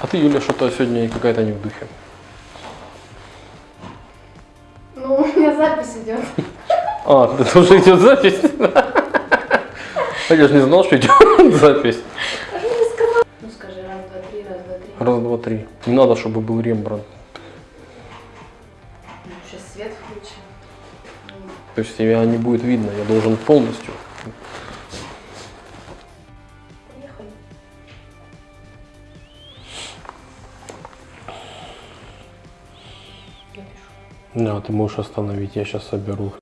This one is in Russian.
А ты, Юля, что-то сегодня какая-то не в духе. Ну, у меня запись идет. А, это уже идет запись? А я же не знал, что идет запись. Ну скажи, раз, два, три, раз, два, три. Раз, два, три. Не надо, чтобы был Рембрандт. Ну, сейчас свет включим. То есть тебя не будет видно, я должен полностью. Да, ты можешь остановить, я сейчас соберу.